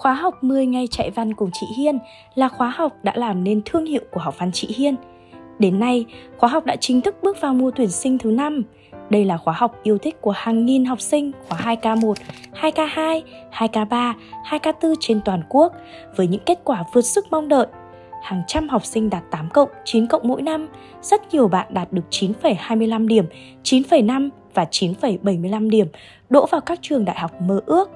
Khóa học 10 ngày chạy văn cùng chị Hiên là khóa học đã làm nên thương hiệu của học văn chị Hiên. Đến nay, khóa học đã chính thức bước vào mùa tuyển sinh thứ năm. Đây là khóa học yêu thích của hàng nghìn học sinh khóa 2K1, 2K2, 2K3, 2K4 trên toàn quốc với những kết quả vượt sức mong đợi. Hàng trăm học sinh đạt 8 cộng, 9 cộng mỗi năm, rất nhiều bạn đạt được 9,25 điểm, 9,5 và 9,75 điểm, đỗ vào các trường đại học mơ ước.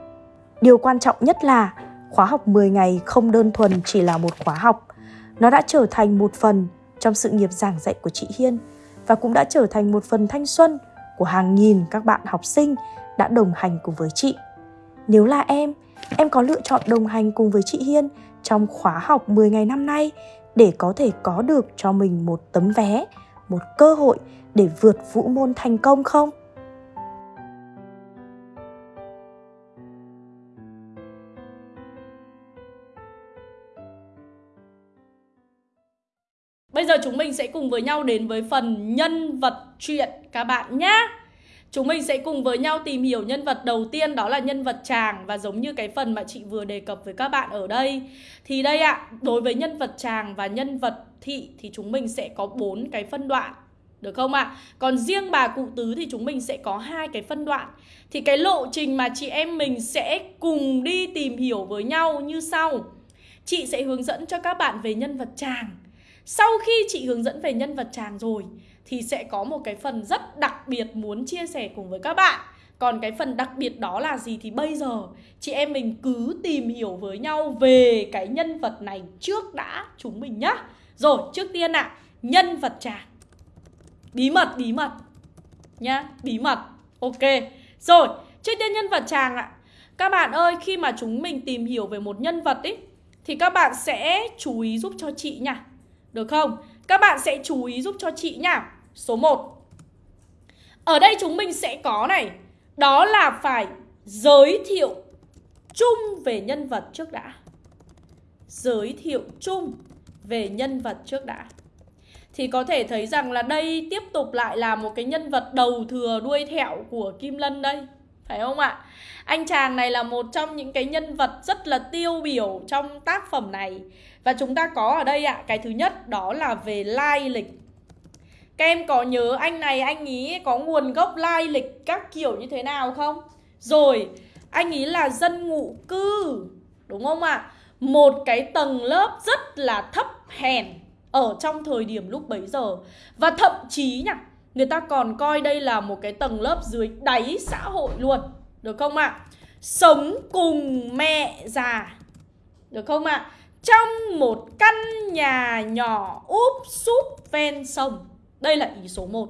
Điều quan trọng nhất là khóa học 10 ngày không đơn thuần chỉ là một khóa học. Nó đã trở thành một phần trong sự nghiệp giảng dạy của chị Hiên và cũng đã trở thành một phần thanh xuân của hàng nghìn các bạn học sinh đã đồng hành cùng với chị. Nếu là em, em có lựa chọn đồng hành cùng với chị Hiên trong khóa học 10 ngày năm nay để có thể có được cho mình một tấm vé, một cơ hội để vượt vũ môn thành công không? Bây giờ chúng mình sẽ cùng với nhau đến với phần nhân vật chuyện các bạn nhé. Chúng mình sẽ cùng với nhau tìm hiểu nhân vật đầu tiên đó là nhân vật chàng và giống như cái phần mà chị vừa đề cập với các bạn ở đây. Thì đây ạ, à, đối với nhân vật chàng và nhân vật thị thì chúng mình sẽ có bốn cái phân đoạn. Được không ạ? À? Còn riêng bà cụ tứ thì chúng mình sẽ có hai cái phân đoạn. Thì cái lộ trình mà chị em mình sẽ cùng đi tìm hiểu với nhau như sau. Chị sẽ hướng dẫn cho các bạn về nhân vật chàng sau khi chị hướng dẫn về nhân vật chàng rồi thì sẽ có một cái phần rất đặc biệt muốn chia sẻ cùng với các bạn. Còn cái phần đặc biệt đó là gì thì bây giờ chị em mình cứ tìm hiểu với nhau về cái nhân vật này trước đã chúng mình nhá. Rồi, trước tiên ạ, à, nhân vật chàng. Bí mật, bí mật. Nhá, bí mật. Ok. Rồi, trước tiên nhân vật chàng ạ. À. Các bạn ơi, khi mà chúng mình tìm hiểu về một nhân vật ý thì các bạn sẽ chú ý giúp cho chị nha. Được không? Các bạn sẽ chú ý giúp cho chị nhá. Số 1. Ở đây chúng mình sẽ có này, đó là phải giới thiệu chung về nhân vật trước đã. Giới thiệu chung về nhân vật trước đã. Thì có thể thấy rằng là đây tiếp tục lại là một cái nhân vật đầu thừa đuôi thẹo của Kim Lân đây. Phải không ạ? Anh chàng này là một trong những cái nhân vật rất là tiêu biểu trong tác phẩm này và chúng ta có ở đây ạ, cái thứ nhất đó là về lai lịch Các em có nhớ anh này anh ý có nguồn gốc lai lịch các kiểu như thế nào không? Rồi, anh ý là dân ngụ cư Đúng không ạ? Một cái tầng lớp rất là thấp hèn ở trong thời điểm lúc bấy giờ Và thậm chí nhá Người ta còn coi đây là một cái tầng lớp dưới đáy xã hội luôn Được không ạ? À? Sống cùng mẹ già Được không ạ? À? Trong một căn nhà nhỏ úp súp ven sông. Đây là ý số 1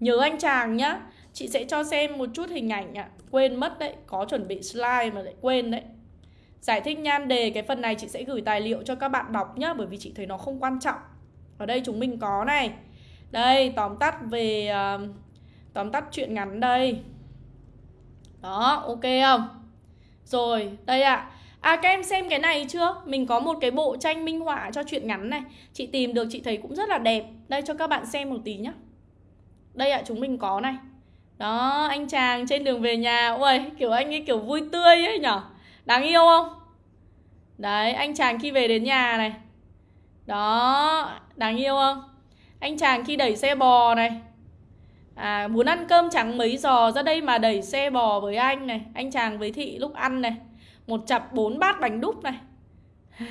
Nhớ anh chàng nhá. Chị sẽ cho xem một chút hình ảnh ạ. Quên mất đấy, có chuẩn bị slide mà lại quên đấy. Giải thích nhan đề cái phần này chị sẽ gửi tài liệu cho các bạn đọc nhá Bởi vì chị thấy nó không quan trọng. Ở đây chúng mình có này. Đây, tóm tắt về uh, Tóm tắt chuyện ngắn đây. Đó, ok không? Rồi, đây ạ. à. À các em xem cái này chưa? Mình có một cái bộ tranh minh họa cho chuyện ngắn này. Chị tìm được chị thấy cũng rất là đẹp. Đây cho các bạn xem một tí nhá. Đây ạ, à, chúng mình có này. Đó, anh chàng trên đường về nhà. Ui, kiểu anh ấy kiểu vui tươi ấy nhở? Đáng yêu không? Đấy, anh chàng khi về đến nhà này. Đó, đáng yêu không? Anh chàng khi đẩy xe bò này. À muốn ăn cơm trắng mấy giò ra đây mà đẩy xe bò với anh này. Anh chàng với thị lúc ăn này. Một chặp bốn bát bánh đúc này.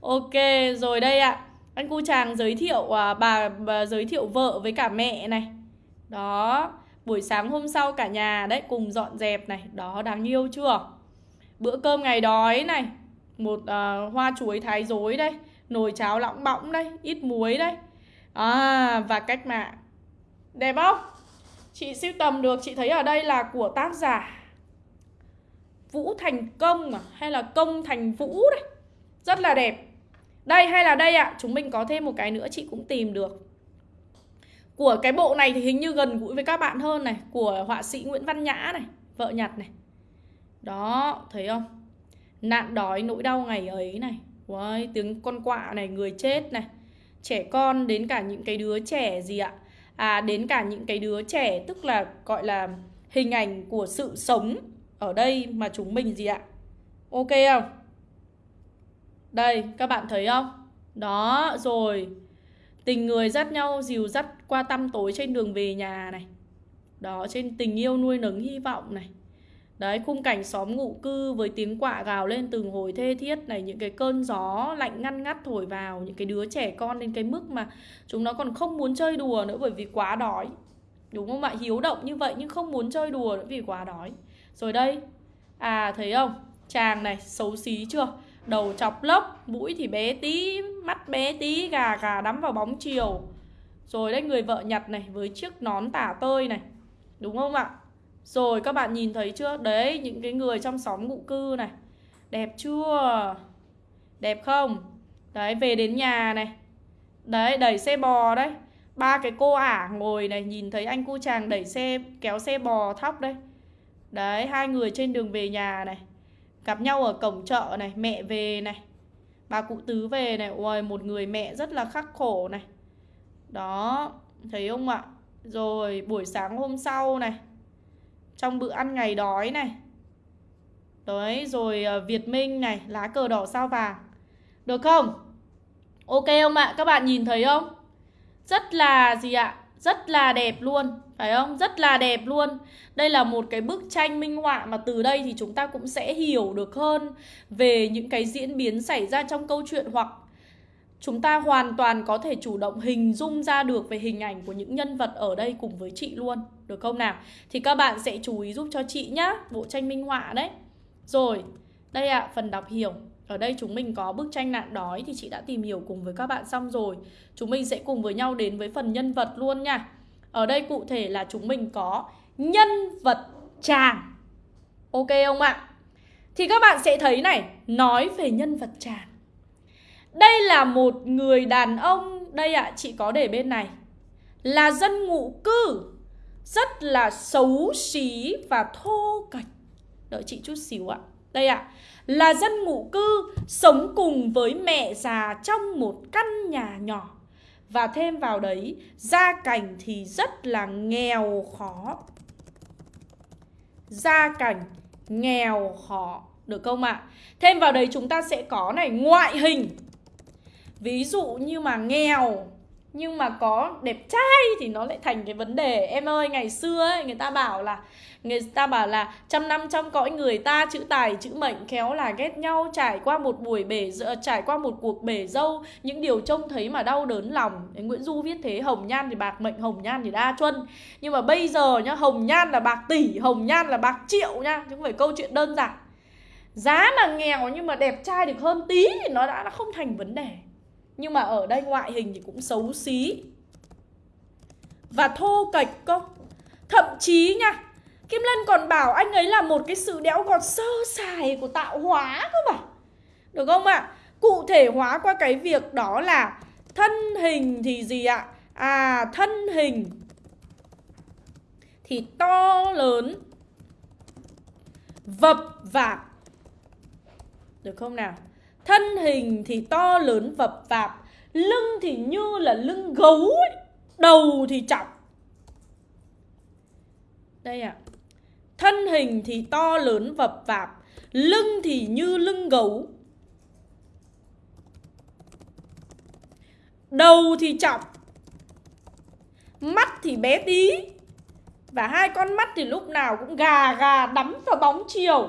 Ok rồi đây ạ. À. Anh cu chàng giới thiệu à, bà, bà giới thiệu vợ với cả mẹ này. Đó Buổi sáng hôm sau cả nhà đấy cùng dọn dẹp này. Đó đáng yêu chưa? Bữa cơm ngày đói này. Một uh, hoa chuối thái dối đây. Nồi cháo lỏng bõng đây. Ít muối đây. À và cách mạng. Đẹp không? Chị siêu tầm được. Chị thấy ở đây là của tác giả. Vũ Thành Công à? Hay là Công Thành Vũ đấy? Rất là đẹp. Đây hay là đây ạ. À? Chúng mình có thêm một cái nữa chị cũng tìm được. Của cái bộ này thì hình như gần gũi với các bạn hơn này. Của họa sĩ Nguyễn Văn Nhã này Vợ nhặt này. Đó thấy không? Nạn đói nỗi đau ngày ấy này. Wow, tiếng con quạ này người chết này. Trẻ con đến cả những cái đứa trẻ gì ạ? À đến cả những cái đứa trẻ tức là gọi là hình ảnh của sự sống ở đây mà chúng mình gì ạ Ok không? Đây, các bạn thấy không? Đó, rồi Tình người dắt nhau dìu dắt qua tăm tối trên đường về nhà này Đó, trên tình yêu nuôi nấng hy vọng này Đấy, khung cảnh xóm ngụ cư với tiếng quạ gào lên từng hồi thê thiết này Những cái cơn gió lạnh ngăn ngắt thổi vào Những cái đứa trẻ con đến cái mức mà Chúng nó còn không muốn chơi đùa nữa bởi vì quá đói Đúng không ạ? Hiếu động như vậy nhưng không muốn chơi đùa nữa vì quá đói rồi đây À thấy không? Chàng này xấu xí chưa? Đầu chọc lốc, mũi thì bé tí, mắt bé tí, gà gà đắm vào bóng chiều Rồi đấy người vợ nhặt này với chiếc nón tả tơi này Đúng không ạ? Rồi các bạn nhìn thấy chưa? Đấy, những cái người trong xóm ngụ cư này Đẹp chưa? Đẹp không? Đấy, về đến nhà này Đấy, đẩy xe bò đấy ba cái cô ả ngồi này Nhìn thấy anh cu chàng đẩy xe, kéo xe bò thóc đây Đấy, hai người trên đường về nhà này Gặp nhau ở cổng chợ này, mẹ về này Bà cụ tứ về này, ôi một người mẹ rất là khắc khổ này Đó, thấy không ạ? Rồi buổi sáng hôm sau này trong bữa ăn ngày đói này Đấy, rồi ờ, Việt Minh này, lá cờ đỏ sao vàng Được không? Ok không ạ? Các bạn nhìn thấy không? Rất là gì ạ? Rất là đẹp luôn phải không? Rất là đẹp luôn. Đây là một cái bức tranh minh họa Mà từ đây thì chúng ta cũng sẽ hiểu được hơn Về những cái diễn biến xảy ra trong câu chuyện Hoặc chúng ta hoàn toàn có thể chủ động hình dung ra được về hình ảnh của những nhân vật ở đây cùng với chị luôn. Được không nào? Thì các bạn sẽ chú ý giúp cho chị nhá Bộ tranh minh họa đấy. Rồi, đây ạ, à, phần đọc hiểu. Ở đây chúng mình có bức tranh nạn đói Thì chị đã tìm hiểu cùng với các bạn xong rồi. Chúng mình sẽ cùng với nhau đến với phần nhân vật luôn nha. Ở đây cụ thể là chúng mình có nhân vật chàng. Ok không ạ? Thì các bạn sẽ thấy này Nói về nhân vật chàng. Đây là một người đàn ông. Đây ạ, à, chị có để bên này. Là dân ngụ cư. Rất là xấu xí và thô kệch. Đợi chị chút xíu ạ. Đây ạ à, Là dân ngụ cư Sống cùng với mẹ già Trong một căn nhà nhỏ. Và thêm vào đấy, Gia cảnh thì rất là nghèo khó Gia cảnh nghèo khó, Được không ạ? À? Thêm vào đấy chúng ta sẽ có này, Ngoại hình ví dụ như mà nghèo nhưng mà có đẹp trai thì nó lại thành cái vấn đề. Em ơi, ngày xưa ấy, người ta bảo là, người ta bảo là trăm năm trong cõi người ta, chữ tài, chữ mệnh khéo là ghét nhau, trải qua một buổi bể ờ, trải qua một cuộc bể dâu. Những điều trông thấy mà đau đớn lòng. Nguyễn Du viết thế, hồng nhan thì bạc mệnh, hồng nhan thì đa chuân. Nhưng mà bây giờ nhá, hồng nhan là bạc tỷ, hồng nhan là bạc triệu nha chứ không phải câu chuyện đơn giản. Giá mà nghèo nhưng mà đẹp trai được hơn tí thì nó đã không thành vấn đề nhưng mà ở đây ngoại hình thì cũng xấu xí Và thô kệch cơ Thậm chí nha, Kim Lân còn bảo anh ấy là một cái sự đẽo gọt sơ sài của tạo hóa cơ mà Được không ạ? À? Cụ thể hóa qua cái việc đó là Thân hình thì gì ạ? À thân hình Thì to lớn, Vập vạp Được không nào? Thân hình thì to lớn vập vạp, Lưng thì như là lưng gấu ấy. Đầu thì trọng Đây ạ. À. Thân hình thì to lớn vập vạp, Lưng thì như lưng gấu. Đầu thì trọng Mắt thì bé tí. Và hai con mắt thì lúc nào cũng gà gà đắm vào bóng chiều.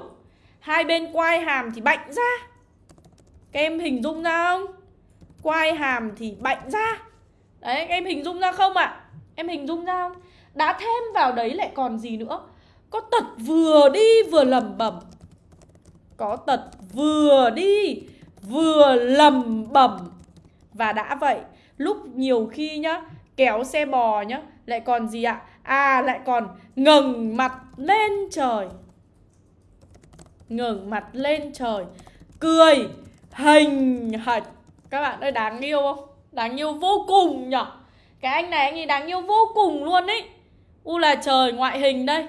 Hai bên quai hàm thì bạnh ra các em hình dung ra không? Quai hàm thì bạnh ra Đấy, các em hình dung ra không ạ? À? Em hình dung ra không? Đã thêm vào đấy lại còn gì nữa? Có tật vừa đi vừa lầm bẩm Có tật vừa đi vừa lầm bẩm Và đã vậy Lúc nhiều khi nhá Kéo xe bò nhá Lại còn gì ạ? À lại còn ngẩng mặt lên trời ngẩng mặt lên trời Cười hình hạch. Các bạn ơi, đáng yêu không? Đáng yêu vô cùng nhở cái anh này anh ấy đáng yêu vô cùng luôn ấy u là trời ngoại hình đây.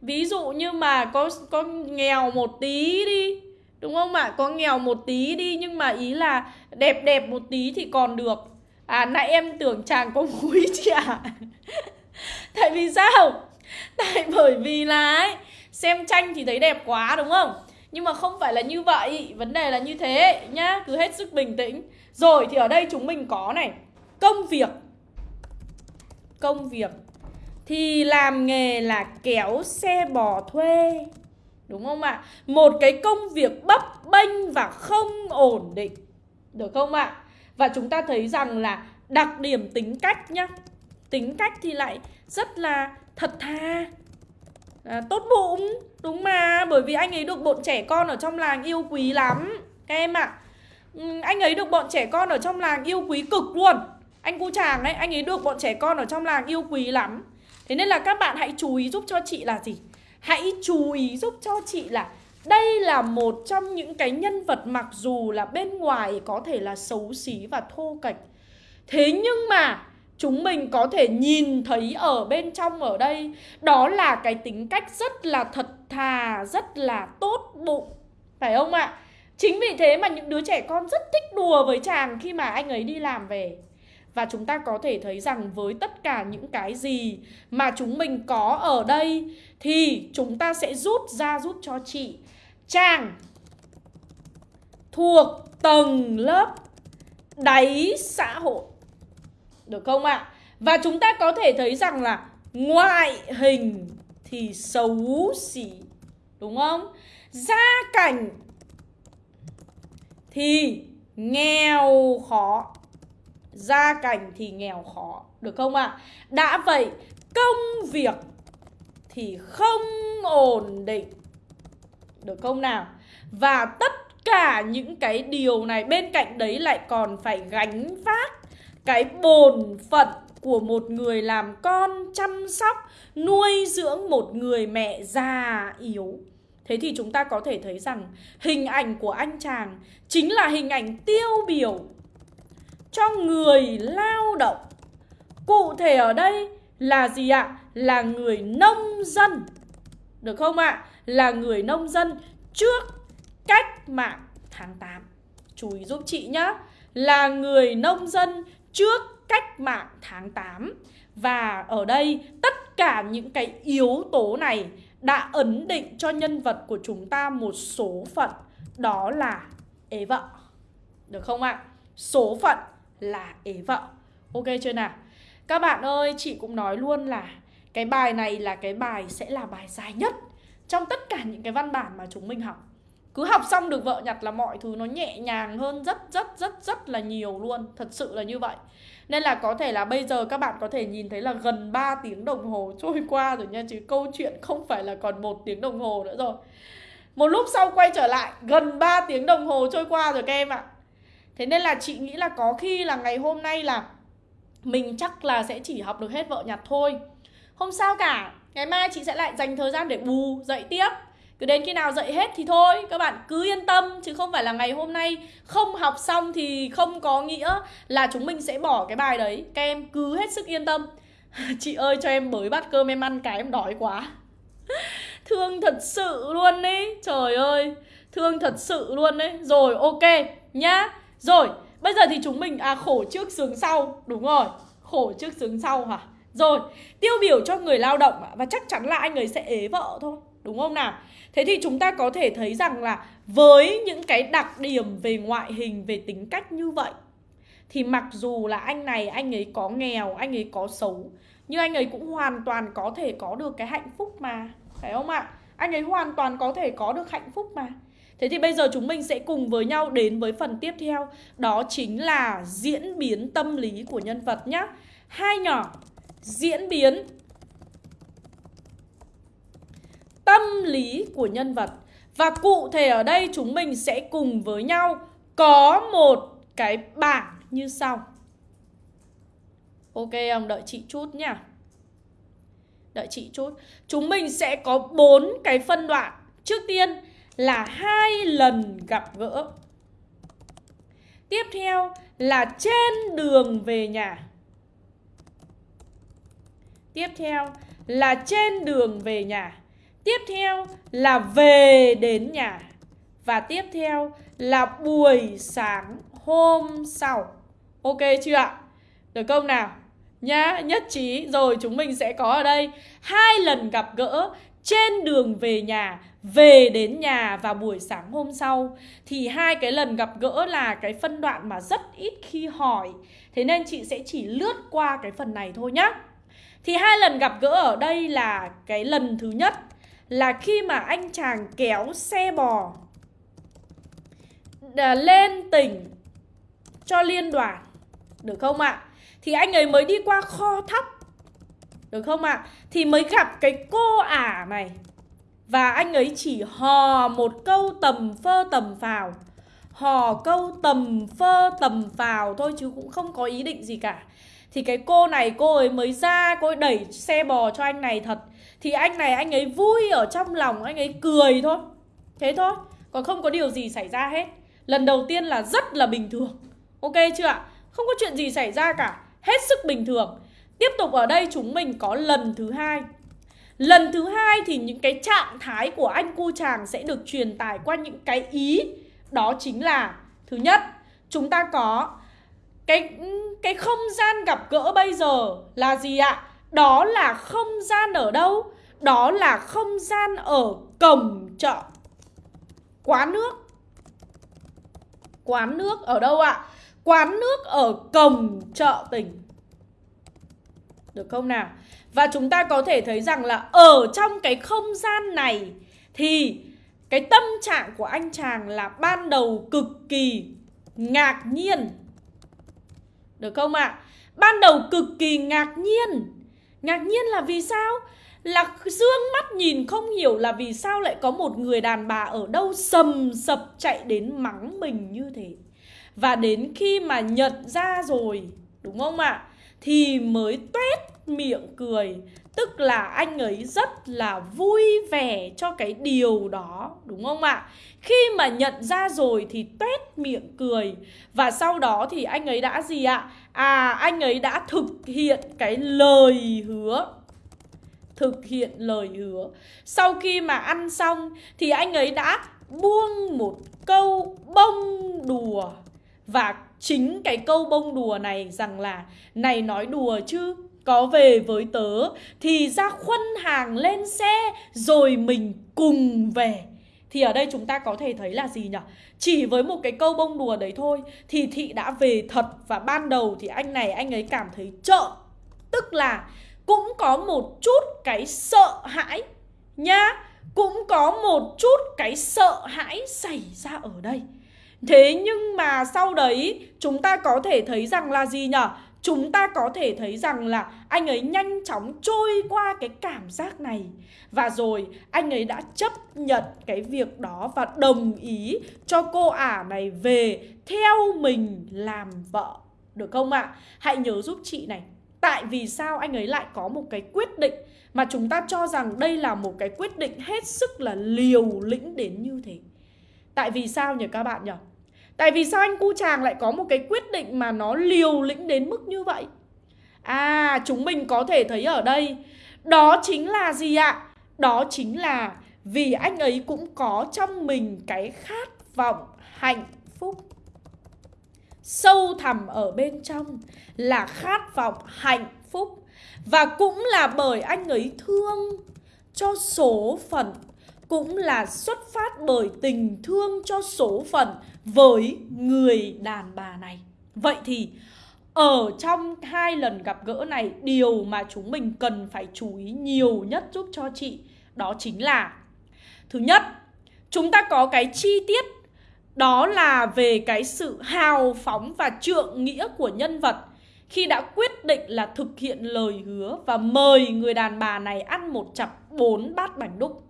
Ví dụ như mà có có nghèo một tí đi, đúng không ạ? Có nghèo một tí đi, nhưng mà ý là đẹp đẹp một tí thì còn được. À nãy em tưởng chàng có mũi chị ạ. À? tại vì sao? Tại bởi vì là ấy, xem tranh thì thấy đẹp quá, đúng không? Nhưng mà không phải là như vậy. Vấn đề là như thế nhá. Cứ hết sức bình tĩnh. Rồi thì ở đây chúng mình có này. Công việc. Công việc. Thì làm nghề là kéo xe bò thuê. Đúng không ạ? Một cái công việc bấp bênh và không ổn định. Được không ạ? Và chúng ta thấy rằng là đặc điểm tính cách nhá. Tính cách thì lại rất là thật thà à, Tốt bụng Đúng mà Bởi vì anh ấy được bọn trẻ con ở trong làng yêu quý lắm. Các em ạ. À. Anh ấy được bọn trẻ con ở trong làng yêu quý cực luôn. Anh cu chàng ấy Anh ấy được bọn trẻ con ở trong làng yêu quý lắm. Thế nên là các bạn hãy chú ý giúp cho chị là gì? Hãy chú ý giúp cho chị là đây là một trong những cái nhân vật mặc dù là bên ngoài có thể là xấu xí và thô kệch. Thế nhưng mà chúng mình có thể nhìn thấy ở bên trong ở đây Đó là cái tính cách rất là thật thà, rất là tốt bụng Phải không ạ? Chính vì thế mà những đứa trẻ con rất thích đùa với chàng khi mà anh ấy đi làm về và chúng ta có thể thấy rằng với tất cả những cái gì mà chúng mình có ở đây thì chúng ta sẽ rút ra giúp cho chị chàng thuộc tầng lớp đáy xã hội. Được không ạ? À? Và chúng ta có thể thấy rằng là ngoại hình thì xấu xí. Đúng không? Gia cảnh thì nghèo khó. Gia cảnh thì nghèo khó. Được không ạ? À? Đã vậy, công việc thì không ổn định. Được không nào? Và tất cả những cái điều này bên cạnh đấy lại còn phải gánh vác cái bổn phận của một người làm con chăm sóc, nuôi dưỡng một người mẹ già yếu. Thế thì chúng ta có thể thấy rằng hình ảnh của anh chàng chính là hình ảnh tiêu biểu cho người lao động. Cụ thể ở đây là gì ạ? Là người nông dân. Được không ạ? Là người nông dân trước cách mạng tháng 8 chú ý giúp chị nhá. Là người nông dân trước cách mạng tháng 8 Và ở đây tất cả những cái yếu tố này đã ấn định cho nhân vật của chúng ta một số phận Đó là ế vợ Được không ạ? À? Số phận là ế vợ Ok chưa nào? Các bạn ơi, chị cũng nói luôn là cái bài này là cái bài sẽ là bài dài nhất trong tất cả những cái văn bản mà chúng mình học cứ học xong được vợ nhặt là mọi thứ nó nhẹ nhàng hơn rất rất rất rất là nhiều luôn. Thật sự là như vậy. Nên là có thể là bây giờ các bạn có thể nhìn thấy là gần 3 tiếng đồng hồ trôi qua rồi nha, Chứ câu chuyện không phải là còn một tiếng đồng hồ nữa rồi. Một lúc sau quay trở lại, gần 3 tiếng đồng hồ trôi qua rồi các em ạ. Thế nên là chị nghĩ là có khi là ngày hôm nay là Mình chắc là sẽ chỉ học được hết vợ nhặt thôi. Không sao cả. Ngày mai chị sẽ lại dành thời gian để bù dậy tiếp cứ đến khi nào dạy hết thì thôi, các bạn cứ yên tâm, chứ không phải là ngày hôm nay không học xong thì không có nghĩa là chúng mình sẽ bỏ cái bài đấy. Các em cứ hết sức yên tâm. Chị ơi, cho em bới bát cơm, em ăn cái em đói quá. Thương thật sự luôn đấy trời ơi, thương thật sự luôn đấy rồi, ok, nhá. Rồi, bây giờ thì chúng mình à khổ trước sướng sau. Đúng rồi, khổ trước sướng sau hả? Rồi, tiêu biểu cho người lao động và chắc chắn là anh ấy sẽ ế vợ thôi. Đúng không nào? Thế thì chúng ta có thể thấy rằng là với những cái đặc điểm về ngoại hình, về tính cách như vậy Thì mặc dù là anh này anh ấy có nghèo, anh ấy có xấu Nhưng anh ấy cũng hoàn toàn có thể có được cái hạnh phúc mà Phải không ạ? Anh ấy hoàn toàn có thể có được hạnh phúc mà Thế thì bây giờ chúng mình sẽ cùng với nhau đến với phần tiếp theo Đó chính là diễn biến tâm lý của nhân vật nhé Hai nhỏ Diễn biến tâm lý của nhân vật. Và cụ thể ở đây chúng mình sẽ cùng với nhau có một cái bảng như sau. Ok không? Đợi chị chút nha. Đợi chị chút. Chúng mình sẽ có bốn cái phân đoạn. Trước tiên là hai lần gặp gỡ. Tiếp theo là trên đường về nhà. Tiếp theo là trên đường về nhà. Tiếp theo là về đến nhà. Và tiếp theo là buổi sáng hôm sau. Ok chưa ạ? Được không nào? Nhá, nhất trí. Rồi chúng mình sẽ có ở đây hai lần gặp gỡ trên đường về nhà về đến nhà và buổi sáng hôm sau. Thì hai cái lần gặp gỡ là cái phân đoạn mà rất ít khi hỏi. Thế nên chị sẽ chỉ lướt qua cái phần này thôi nhá. Thì hai lần gặp gỡ ở đây là cái lần thứ nhất là khi mà anh chàng kéo xe bò lên tỉnh cho liên đoàn, được không ạ? Thì anh ấy mới đi qua kho thóc, được không ạ? Thì mới gặp cái cô ả này. Và anh ấy chỉ hò một câu tầm phơ tầm phào. Hò, câu, tầm, phơ, tầm vào thôi chứ cũng không có ý định gì cả. Thì cái cô này, cô ấy mới ra, cô ấy đẩy xe bò cho anh này thật. Thì anh này, anh ấy vui ở trong lòng, anh ấy cười thôi. Thế thôi, Còn không có điều gì xảy ra hết. Lần đầu tiên là rất là bình thường. Ok chưa ạ? Không có chuyện gì xảy ra cả. Hết sức bình thường. Tiếp tục ở đây chúng mình có lần thứ hai. Lần thứ hai thì những cái trạng thái của anh cu chàng sẽ được truyền tải qua những cái ý đó chính là Thứ nhất, chúng ta có cái cái không gian gặp gỡ bây giờ là gì ạ? Đó là không gian ở đâu? Đó là không gian ở cổng chợ Quán nước Quán nước ở đâu ạ? Quán nước ở cổng chợ tỉnh Được không nào? Và chúng ta có thể thấy rằng là ở trong cái không gian này thì cái tâm trạng của anh chàng là ban đầu cực kỳ ngạc nhiên. Được không ạ? À? Ban đầu cực kỳ ngạc nhiên. Ngạc nhiên là vì sao? Là dương mắt nhìn không hiểu là vì sao lại có một người đàn bà ở đâu sầm sập chạy đến mắng mình như thế. Và đến khi mà nhận ra rồi, đúng không ạ? À? Thì mới tuét miệng cười Tức là anh ấy rất là vui vẻ cho cái điều đó, Đúng không ạ? Khi mà nhận ra rồi thì tuét miệng cười Và sau đó thì anh ấy đã gì ạ? À anh ấy đã thực hiện cái lời hứa Thực hiện lời hứa Sau khi mà ăn xong thì anh ấy đã buông một câu bông đùa Và chính cái câu bông đùa này rằng là, Này nói đùa chứ có về với tớ, thì ra khuân hàng lên xe rồi mình cùng về. Thì ở đây chúng ta có thể thấy là gì nhỉ? Chỉ với một cái câu bông đùa đấy thôi Thì Thị đã về thật. Và ban đầu thì anh này, anh ấy cảm thấy trợn Tức là cũng có một chút cái sợ hãi Nhá. Cũng có một chút cái sợ hãi xảy ra ở đây. Thế nhưng mà sau đấy, chúng ta có thể thấy rằng là gì nhỉ? Chúng ta có thể thấy rằng là anh ấy nhanh chóng trôi qua cái cảm giác này và rồi, anh ấy đã chấp nhận cái việc đó và đồng ý cho cô ả này về theo mình làm vợ được không ạ? À? Hãy nhớ giúp chị này Tại vì sao anh ấy lại có một cái quyết định mà chúng ta cho rằng đây là một cái quyết định hết sức là liều lĩnh đến như thế Tại vì sao nhỉ các bạn nhỉ? Tại vì sao anh cu chàng lại có một cái quyết định mà nó liều lĩnh đến mức như vậy? À, chúng mình có thể thấy ở đây Đó chính là gì ạ? Đó chính là vì anh ấy cũng có trong mình cái khát vọng hạnh phúc Sâu thẳm ở bên trong là khát vọng hạnh phúc Và cũng là bởi anh ấy thương cho số phận Cũng là xuất phát bởi tình thương cho số phận với người đàn bà này. Vậy thì ở trong hai lần gặp gỡ này điều mà chúng mình cần phải chú ý nhiều nhất giúp cho chị đó chính là thứ nhất, chúng ta có cái chi tiết đó là về cái sự hào phóng và trượng nghĩa của nhân vật khi đã quyết định là thực hiện lời hứa và mời người đàn bà này ăn một chặp bốn bát bánh đúc.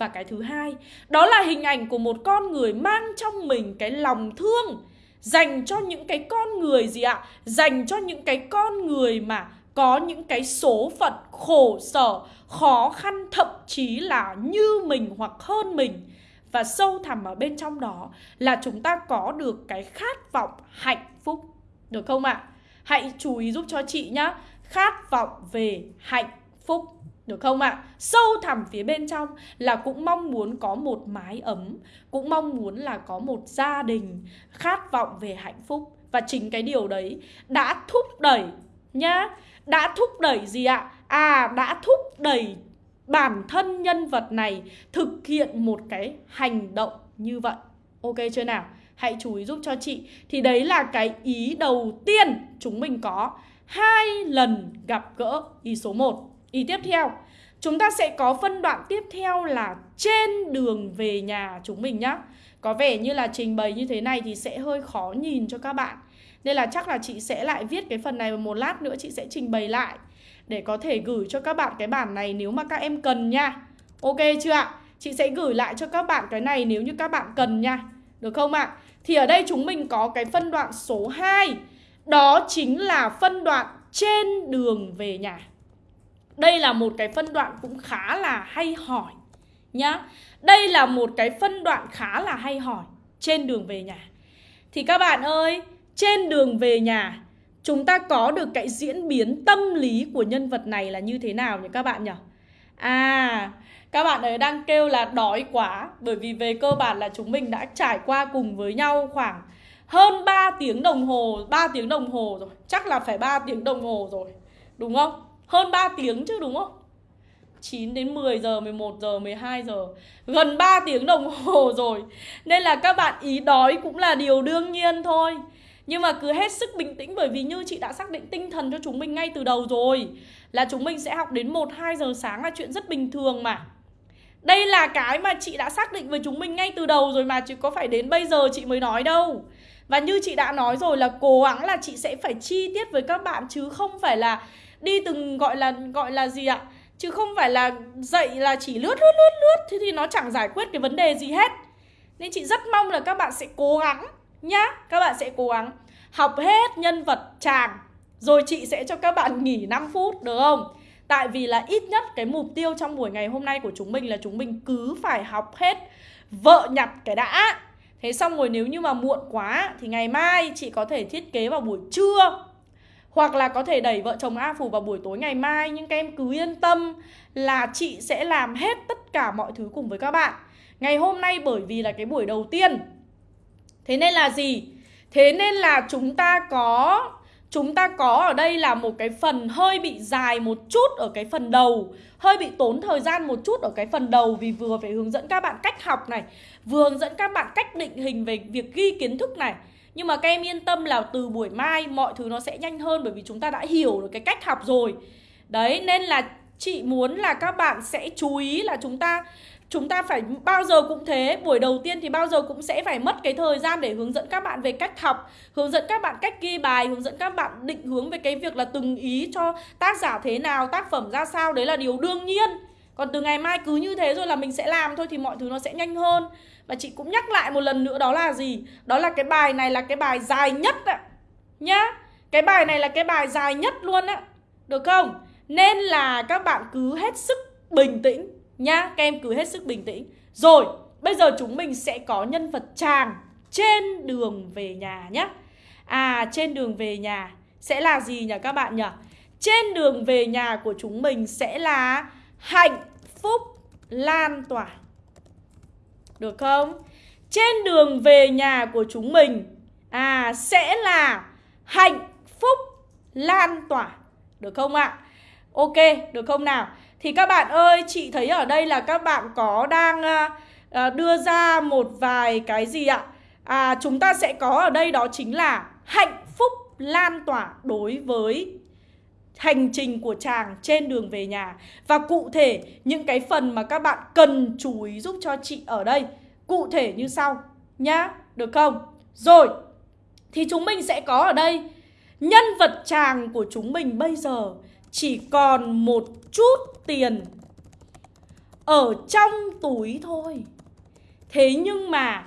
Và cái thứ hai, đó là hình ảnh của một con người mang trong mình cái lòng thương dành cho những cái con người gì ạ? Dành cho những cái con người mà có những cái số phận khổ sở, khó khăn thậm chí là như mình hoặc hơn mình. Và sâu thẳm ở bên trong đó là chúng ta có được cái khát vọng hạnh phúc. Được không ạ? Hãy chú ý giúp cho chị nhá. Khát vọng về hạnh phúc. Được không ạ? À? Sâu thẳm phía bên trong là cũng mong muốn có một mái ấm, Cũng mong muốn là có một gia đình Khát vọng về hạnh phúc Và chính cái điều đấy đã thúc đẩy nhá, Đã thúc đẩy gì ạ? À? à đã thúc đẩy bản thân nhân vật này thực hiện một cái hành động như vậy. Ok chưa nào? Hãy chú ý giúp cho chị. Thì đấy là cái ý đầu tiên chúng mình có hai lần gặp gỡ ý số 1. Ý tiếp theo, chúng ta sẽ có phân đoạn tiếp theo là trên đường về nhà chúng mình nhá. Có vẻ như là trình bày như thế này thì sẽ hơi khó nhìn cho các bạn. Nên là chắc là chị sẽ lại viết cái phần này một lát nữa chị sẽ trình bày lại để có thể gửi cho các bạn cái bản này nếu mà các em cần nha. Ok chưa ạ? Chị sẽ gửi lại cho các bạn cái này nếu như các bạn cần nha. Được không ạ? Thì ở đây chúng mình có cái phân đoạn số 2 Đó chính là phân đoạn trên đường về nhà đây là một cái phân đoạn cũng khá là hay hỏi nhá Đây là một cái phân đoạn khá là hay hỏi Trên đường về nhà Thì các bạn ơi Trên đường về nhà Chúng ta có được cái diễn biến tâm lý của nhân vật này là như thế nào nhỉ các bạn nhỉ? À, các bạn ấy đang kêu là đói quá Bởi vì về cơ bản là chúng mình đã trải qua cùng với nhau khoảng hơn 3 tiếng đồng hồ 3 tiếng đồng hồ rồi Chắc là phải 3 tiếng đồng hồ rồi Đúng không? Hơn 3 tiếng chứ đúng không? 9 đến 10 giờ, 11 giờ, 12 giờ. Gần 3 tiếng đồng hồ rồi. Nên là các bạn ý đói cũng là điều đương nhiên thôi. Nhưng mà cứ hết sức bình tĩnh Bởi vì như chị đã xác định tinh thần cho chúng mình ngay từ đầu rồi Là chúng mình sẽ học đến 1-2 giờ sáng là chuyện rất bình thường mà. Đây là cái mà chị đã xác định với chúng mình ngay từ đầu rồi mà Chứ có phải đến bây giờ chị mới nói đâu. Và như chị đã nói rồi là cố gắng là chị sẽ phải chi tiết với các bạn Chứ không phải là đi từng gọi là gọi là gì ạ? Chứ không phải là dạy là chỉ lướt lướt lướt lướt thì thì nó chẳng giải quyết cái vấn đề gì hết. Nên chị rất mong là các bạn sẽ cố gắng nhá, Các bạn sẽ cố gắng học hết nhân vật chàng, Rồi chị sẽ cho các bạn nghỉ 5 phút, được không? Tại vì là ít nhất cái mục tiêu trong buổi ngày hôm nay của chúng mình là chúng mình cứ phải học hết vợ nhặt cái đã. Thế xong rồi nếu như mà muộn quá thì ngày mai chị có thể thiết kế vào buổi trưa. Hoặc là có thể đẩy vợ chồng A Phủ vào buổi tối ngày mai, Nhưng các em cứ yên tâm là chị sẽ làm hết tất cả mọi thứ cùng với các bạn. Ngày hôm nay bởi vì là cái buổi đầu tiên. Thế nên là gì? Thế nên là chúng ta có, Chúng ta có ở đây là một cái phần hơi bị dài một chút ở cái phần đầu, Hơi bị tốn thời gian một chút ở cái phần đầu Vì vừa phải hướng dẫn các bạn cách học này, Vừa hướng dẫn các bạn cách định hình về việc ghi kiến thức này. Nhưng mà các em yên tâm là từ buổi mai mọi thứ nó sẽ nhanh hơn Bởi vì chúng ta đã hiểu được cái cách học rồi. Đấy, nên là chị muốn là các bạn sẽ chú ý là chúng ta chúng ta phải bao giờ cũng thế. Buổi đầu tiên thì bao giờ cũng sẽ phải mất cái thời gian để hướng dẫn các bạn về cách học, hướng dẫn các bạn cách ghi bài, hướng dẫn các bạn định hướng về cái việc là từng ý cho tác giả thế nào, tác phẩm ra sao. Đấy là điều đương nhiên còn từ ngày mai cứ như thế rồi là mình sẽ làm thôi thì mọi thứ nó sẽ nhanh hơn. Và chị cũng nhắc lại một lần nữa đó là gì? Đó là cái bài này là cái bài dài nhất ạ. Nhá. Cái bài này là cái bài dài nhất luôn á được không? Nên là các bạn cứ hết sức bình tĩnh. Nhá, Các em cứ hết sức bình tĩnh. Rồi, bây giờ chúng mình sẽ có nhân vật chàng Trên đường về nhà nhá. À trên đường về nhà Sẽ là gì nhỉ các bạn nhỉ? Trên đường về nhà của chúng mình sẽ là Hạnh phúc lan tỏa. Được không? Trên đường về nhà của chúng mình À sẽ là Hạnh phúc lan tỏa. Được không ạ? Ok được không nào? Thì các bạn ơi, chị thấy ở đây là các bạn có đang à, đưa ra một vài cái gì ạ? À, chúng ta sẽ có ở đây đó chính là hạnh phúc lan tỏa đối với hành trình của chàng trên đường về nhà Và cụ thể những cái phần mà các bạn cần chú ý giúp cho chị ở đây Cụ thể như sau nhá, được không? Rồi, thì chúng mình sẽ có ở đây Nhân vật chàng của chúng mình bây giờ chỉ còn một chút tiền ở trong túi thôi. Thế nhưng mà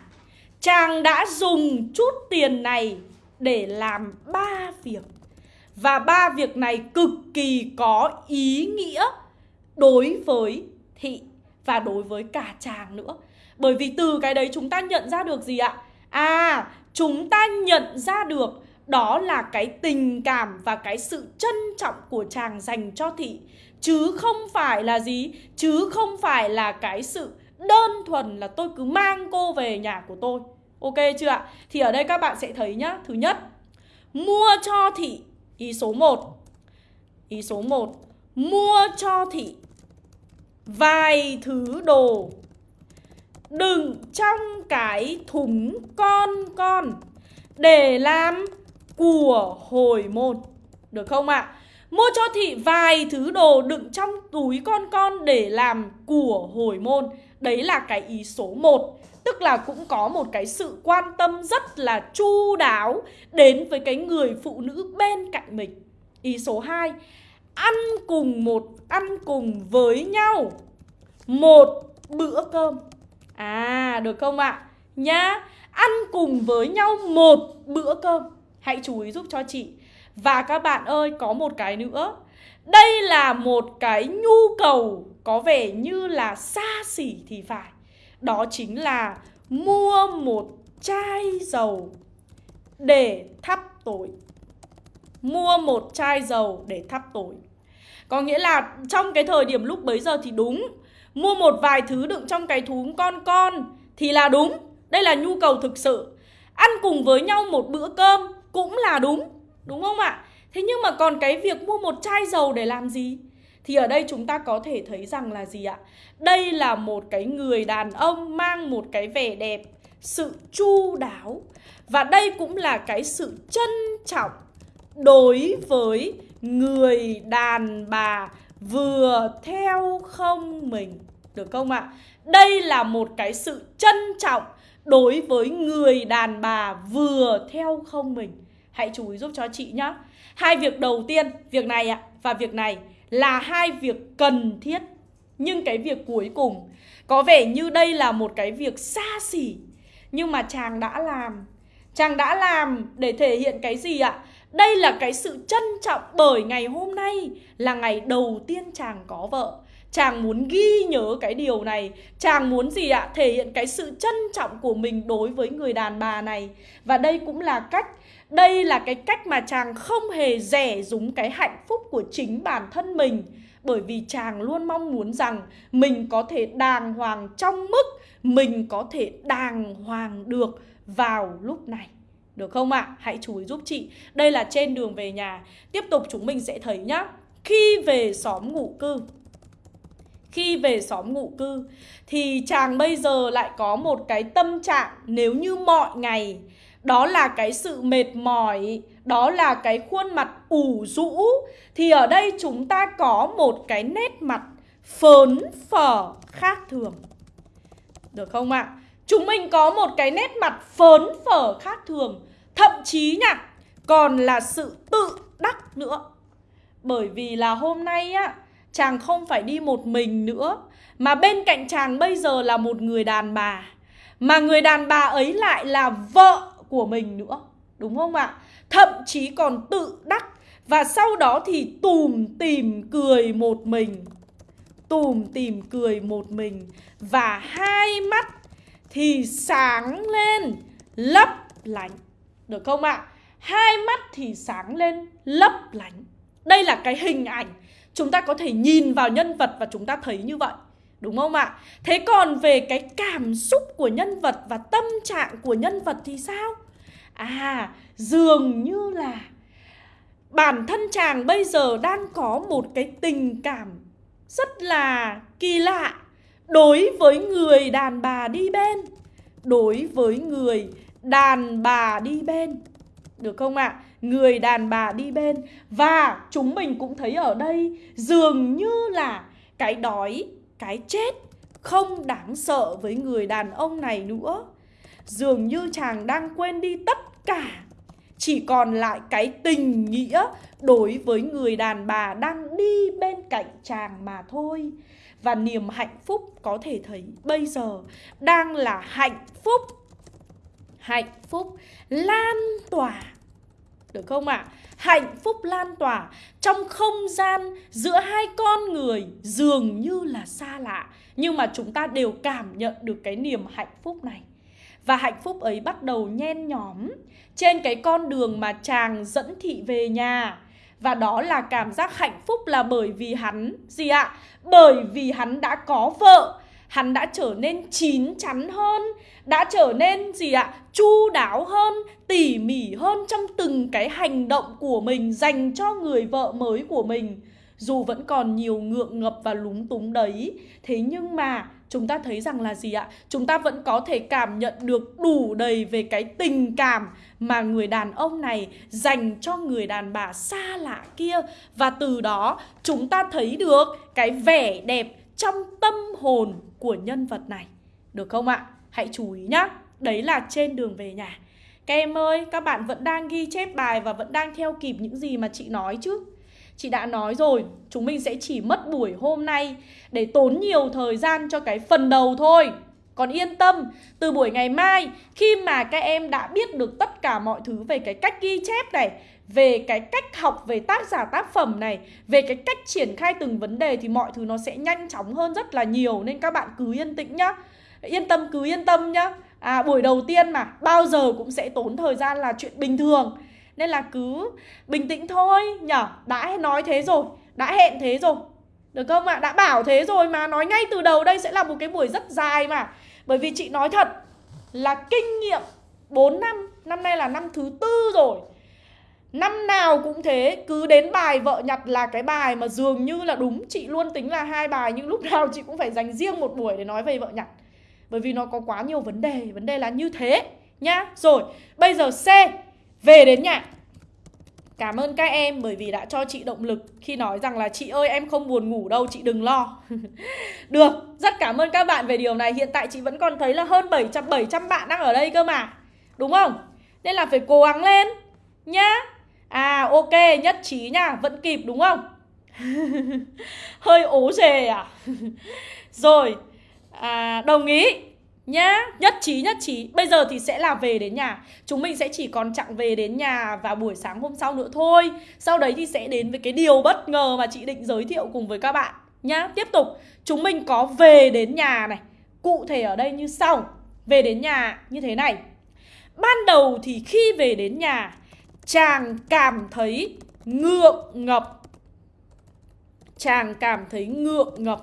chàng đã dùng chút tiền này để làm ba việc. Và ba việc này cực kỳ có ý nghĩa đối với thị và đối với cả chàng nữa. Bởi vì từ cái đấy chúng ta nhận ra được gì ạ? À, chúng ta nhận ra được đó là cái tình cảm và cái sự trân trọng của chàng dành cho thị. Chứ không phải là gì? Chứ không phải là cái sự đơn thuần là tôi cứ mang cô về nhà của tôi. Ok chưa ạ? Thì ở đây các bạn sẽ thấy nhá. Thứ nhất mua cho thị ý số 1 ý số 1 mua cho thị vài thứ đồ đựng trong cái thúng con con để làm của hồi môn. Được không ạ? À? Mua cho thị vài thứ đồ đựng trong túi con con để làm của hồi môn. Đấy là cái ý số 1. Tức là cũng có một cái sự quan tâm rất là chu đáo đến với cái người phụ nữ bên cạnh mình. Ý số 2. Ăn cùng một ăn cùng với nhau một bữa cơm. À, được không ạ? À? Nhá, ăn cùng với nhau một bữa cơm. Hãy chú ý giúp cho chị. Và các bạn ơi, có một cái nữa. Đây là một cái nhu cầu có vẻ như là xa xỉ thì phải. Đó chính là mua một chai dầu để thắp tối. Mua một chai dầu để thắp tối. Có nghĩa là trong cái thời điểm lúc bấy giờ thì đúng Mua một vài thứ đựng trong cái thúng con con Thì là đúng Đây là nhu cầu thực sự Ăn cùng với nhau một bữa cơm Cũng là đúng Đúng không ạ? Thế nhưng mà còn cái việc mua một chai dầu để làm gì? Thì ở đây chúng ta có thể thấy rằng là gì ạ? Đây là một cái người đàn ông mang một cái vẻ đẹp Sự chu đáo. Và đây cũng là cái sự trân trọng Đối với người đàn bà vừa theo không mình. Được không ạ? Đây là một cái sự trân trọng đối với người đàn bà vừa theo không mình. Hãy chú ý giúp cho chị nhé Hai việc đầu tiên, việc này ạ và việc này là hai việc cần thiết. Nhưng cái việc cuối cùng, có vẻ như đây là một cái việc xa xỉ. Nhưng mà chàng đã làm. Chàng đã làm để thể hiện cái gì ạ? Đây là cái sự trân trọng bởi ngày hôm nay là ngày đầu tiên chàng có vợ. Chàng muốn ghi nhớ cái điều này. Chàng muốn gì ạ? Thể hiện cái sự trân trọng của mình đối với người đàn bà này. Và đây cũng là cách, Đây là cái cách mà chàng không hề rẻ rúng cái hạnh phúc của chính bản thân mình. Bởi vì chàng luôn mong muốn rằng Mình có thể đàng hoàng trong mức Mình có thể đàng hoàng được vào lúc này. Được không ạ? À? Hãy chú ý giúp chị. Đây là trên đường về nhà. Tiếp tục chúng mình sẽ thấy nhá. Khi về xóm ngụ cư. Khi về xóm ngụ cư, Thì chàng bây giờ lại có một cái tâm trạng Nếu như mọi ngày, Đó là cái sự mệt mỏi, Đó là cái khuôn mặt ủ rũ, Thì ở đây chúng ta có một cái nét mặt Phớn phở khác thường Được không ạ? À? Chúng mình có một cái nét mặt phớn phở khác thường, Thậm chí nha Còn là sự tự đắc nữa Bởi vì là hôm nay á Chàng không phải đi một mình nữa, Mà bên cạnh chàng bây giờ là một người đàn bà Mà người đàn bà ấy lại là vợ của mình nữa, Đúng không ạ? Thậm chí còn tự đắc, Và sau đó thì tùm tìm cười một mình Tùm tìm cười một mình, Và hai mắt thì sáng lên, lấp lánh Được không ạ? Hai mắt thì sáng lên, lấp lánh Đây là cái hình ảnh Chúng ta có thể nhìn vào nhân vật và chúng ta thấy như vậy Đúng không ạ? Thế còn về cái cảm xúc của nhân vật và tâm trạng của nhân vật thì sao? À, dường như là bản thân chàng bây giờ đang có một cái tình cảm rất là kỳ lạ đối với người đàn bà đi bên đối với người đàn bà đi bên được không ạ? À? Người đàn bà đi bên. Và chúng mình cũng thấy ở đây Dường như là cái đói, cái chết Không đáng sợ với người đàn ông này nữa. Dường như chàng đang quên đi tất cả. Chỉ còn lại cái tình nghĩa Đối với người đàn bà đang đi bên cạnh chàng mà thôi. Và niềm hạnh phúc có thể thấy bây giờ đang là hạnh phúc. Hạnh phúc lan tỏa được không ạ? À? Hạnh phúc lan tỏa trong không gian giữa hai con người dường như là xa lạ Nhưng mà chúng ta đều cảm nhận được cái niềm hạnh phúc này Và hạnh phúc ấy bắt đầu nhen nhóm trên cái con đường mà chàng dẫn thị về nhà và đó là cảm giác hạnh phúc là bởi vì hắn, Gì ạ? Bởi vì hắn đã có vợ Hắn đã trở nên chín chắn hơn, Đã trở nên gì ạ? Chu đáo hơn, Tỉ mỉ hơn trong từng cái hành động của mình Dành cho người vợ mới của mình Dù vẫn còn nhiều ngượng ngập và lúng túng đấy, Thế nhưng mà chúng ta thấy rằng là gì ạ? Chúng ta vẫn có thể cảm nhận được đủ đầy về cái tình cảm mà người đàn ông này dành cho người đàn bà xa lạ kia Và từ đó, chúng ta thấy được cái vẻ đẹp trong tâm hồn của nhân vật này Được không ạ? Hãy chú ý nhá Đấy là trên đường về nhà Các em ơi, các bạn vẫn đang ghi chép bài và vẫn đang theo kịp những gì mà chị nói chứ Chị đã nói rồi, chúng mình sẽ chỉ mất buổi hôm nay để tốn nhiều thời gian cho cái phần đầu thôi. Còn yên tâm, từ buổi ngày mai khi mà các em đã biết được tất cả mọi thứ về cái cách ghi chép này, về cái cách học về tác giả tác phẩm này, về cái cách triển khai từng vấn đề thì mọi thứ nó sẽ nhanh chóng hơn rất là nhiều nên các bạn cứ yên tĩnh nhá. Yên tâm cứ yên tâm nhá. À buổi đầu tiên mà bao giờ cũng sẽ tốn thời gian là chuyện bình thường. Nên là cứ bình tĩnh thôi nhở Đã nói thế rồi Đã hẹn thế rồi Được không ạ? À? Đã bảo thế rồi mà Nói ngay từ đầu đây sẽ là một cái buổi rất dài mà Bởi vì chị nói thật Là kinh nghiệm 4 năm Năm nay là năm thứ tư rồi Năm nào cũng thế Cứ đến bài vợ nhặt là cái bài mà dường như là đúng Chị luôn tính là hai bài Nhưng lúc nào chị cũng phải dành riêng một buổi để nói về vợ nhặt Bởi vì nó có quá nhiều vấn đề Vấn đề là như thế nhá Rồi bây giờ C về đến nhà Cảm ơn các em bởi vì đã cho chị động lực khi nói rằng là chị ơi em không buồn ngủ đâu chị đừng lo. Được, rất cảm ơn các bạn về điều này. Hiện tại chị vẫn còn thấy là hơn 700 700 bạn đang ở đây cơ mà. Đúng không? Nên là phải cố gắng lên nhá. À ok, nhất trí nha, vẫn kịp đúng không? Hơi ố rề à? Rồi, à, đồng ý nhá nhất trí nhất trí. Bây giờ thì sẽ là về đến nhà. Chúng mình sẽ chỉ còn chặng về đến nhà vào buổi sáng hôm sau nữa thôi. Sau đấy thì sẽ đến với cái điều bất ngờ mà chị định giới thiệu cùng với các bạn nhá. Tiếp tục chúng mình có về đến nhà này. Cụ thể ở đây như sau. Về đến nhà như thế này. Ban đầu thì khi về đến nhà chàng cảm thấy ngượng ngập. Chàng cảm thấy ngượng ngập.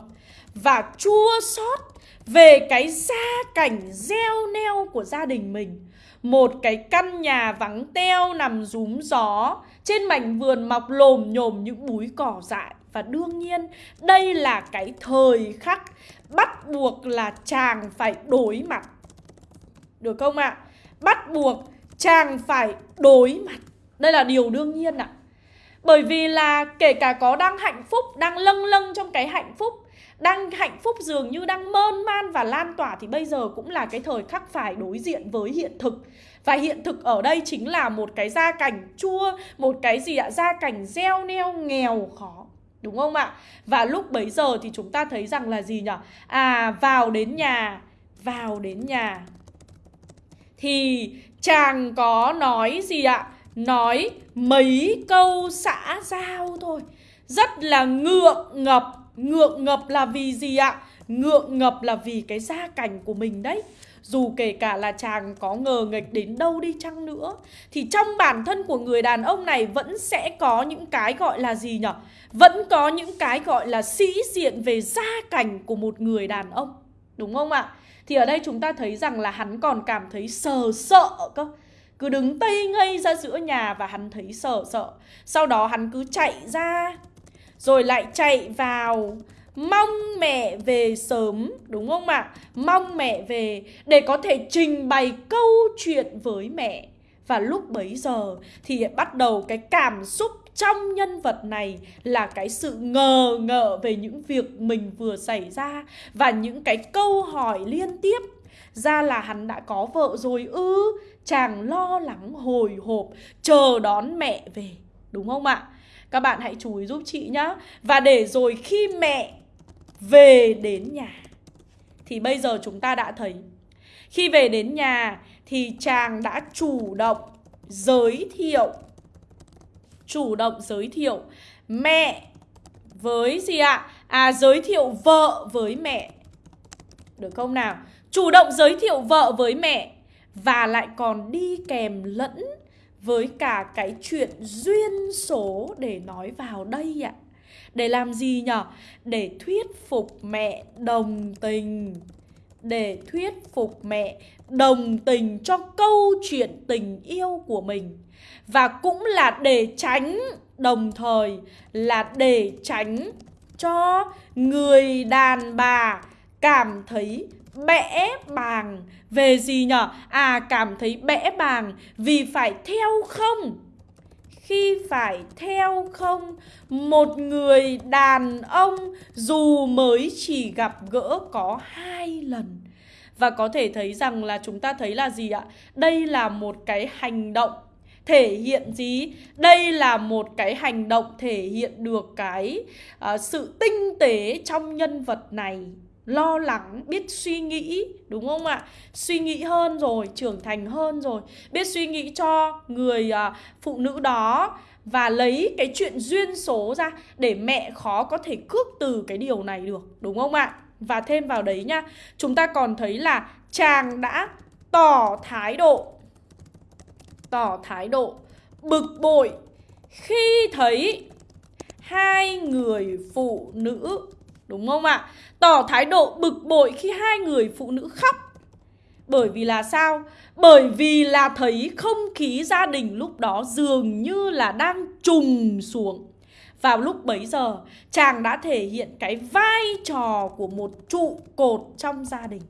Và chua xót về cái gia cảnh gieo neo của gia đình mình. Một cái căn nhà vắng teo nằm rúm gió. Trên mảnh vườn mọc lồm nhồm những búi cỏ dại. Và đương nhiên, đây là cái thời khắc bắt buộc là chàng phải đối mặt. Được không ạ? À? bắt buộc chàng phải đối mặt đây là điều đương nhiên ạ. À. bởi vì là kể cả có đang hạnh phúc, đang lâng lâng trong cái hạnh phúc, đang hạnh phúc dường như đang mơn man và lan tỏa thì bây giờ cũng là cái thời khắc phải đối diện với hiện thực. Và hiện thực ở đây chính là một cái gia cảnh chua, một cái gì ạ? Gia cảnh gieo neo nghèo khó. Đúng không ạ? Và lúc bấy giờ thì chúng ta thấy rằng là gì nhỉ à vào đến nhà, vào đến nhà. Thì chàng có nói gì ạ? Nói mấy câu xã giao thôi. Rất là ngượng ngập. Ngượng ngập là vì gì ạ? Ngượng ngập là vì cái gia cảnh của mình đấy. Dù kể cả là chàng có ngờ nghịch đến đâu đi chăng nữa, Thì trong bản thân của người đàn ông này vẫn sẽ có những cái gọi là gì nhở? Vẫn có những cái gọi là sĩ diện về gia cảnh của một người đàn ông. Đúng không ạ? Thì ở đây chúng ta thấy rằng là hắn còn cảm thấy sờ sợ cơ. Cứ đứng tây ngây ra giữa nhà và hắn thấy sợ sợ Sau đó hắn cứ chạy ra, rồi lại chạy vào mong mẹ về sớm, đúng không ạ? À? Mong mẹ về để có thể trình bày câu chuyện với mẹ. Và lúc bấy giờ thì bắt đầu cái cảm xúc trong nhân vật này là cái sự ngờ ngợ về những việc mình vừa xảy ra và những cái câu hỏi liên tiếp ra là hắn đã có vợ rồi ư chàng lo lắng hồi hộp, chờ đón mẹ về. Đúng không ạ? Các bạn hãy chú ý giúp chị nhá. Và để rồi khi mẹ về đến nhà, Thì bây giờ chúng ta đã thấy, Khi về đến nhà thì chàng đã chủ động giới thiệu. Chủ động giới thiệu mẹ với gì ạ? À giới thiệu vợ với mẹ. Được không nào? Chủ động giới thiệu vợ với mẹ. Và lại còn đi kèm lẫn với cả cái chuyện duyên số để nói vào đây ạ. Để làm gì nhở? Để thuyết phục mẹ đồng tình để thuyết phục mẹ đồng tình cho câu chuyện tình yêu của mình và cũng là để tránh, đồng thời là để tránh cho người đàn bà cảm thấy bẽ bàng. Về gì nhở? À cảm thấy bẽ bàng vì phải theo không? Khi phải theo không một người đàn ông dù mới chỉ gặp gỡ có hai lần. Và có thể thấy rằng là chúng ta thấy là gì ạ? Đây là một cái hành động thể hiện gì? Đây là một cái hành động thể hiện được cái uh, sự tinh tế trong nhân vật này lo lắng, biết suy nghĩ, đúng không ạ? Suy nghĩ hơn rồi, trưởng thành hơn rồi, biết suy nghĩ cho người à, phụ nữ đó và lấy cái chuyện duyên số ra để mẹ khó có thể cước từ cái điều này được, đúng không ạ? Và thêm vào đấy nha, chúng ta còn thấy là chàng đã tỏ thái độ tỏ thái độ bực bội khi thấy hai người phụ nữ đúng không ạ? Tỏ thái độ bực bội khi hai người phụ nữ khóc. Bởi vì là sao? Bởi vì là thấy không khí gia đình lúc đó dường như là đang trùng xuống. Vào lúc bấy giờ, chàng đã thể hiện cái vai trò của một trụ cột trong gia đình.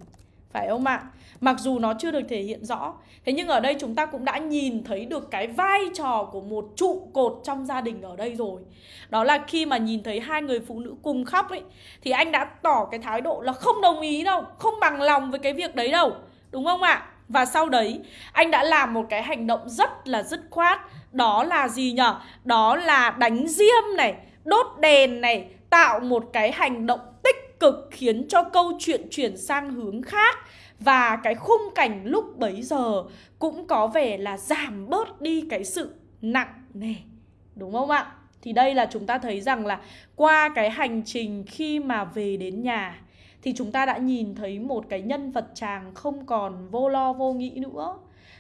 Phải không ạ? Mặc dù nó chưa được thể hiện rõ Thế nhưng ở đây chúng ta cũng đã nhìn thấy được cái vai trò của một trụ cột trong gia đình ở đây rồi Đó là khi mà nhìn thấy hai người phụ nữ cùng khóc ấy Thì anh đã tỏ cái thái độ là không đồng ý đâu Không bằng lòng với cái việc đấy đâu Đúng không ạ? Và sau đấy anh đã làm một cái hành động rất là dứt khoát Đó là gì nhở? Đó là đánh diêm này, đốt đèn này Tạo một cái hành động tích cực khiến cho câu chuyện chuyển sang hướng khác và cái khung cảnh lúc bấy giờ cũng có vẻ là giảm bớt đi cái sự nặng nề, Đúng không ạ? Thì đây là chúng ta thấy rằng là qua cái hành trình khi mà về đến nhà Thì chúng ta đã nhìn thấy một cái nhân vật chàng không còn vô lo vô nghĩ nữa.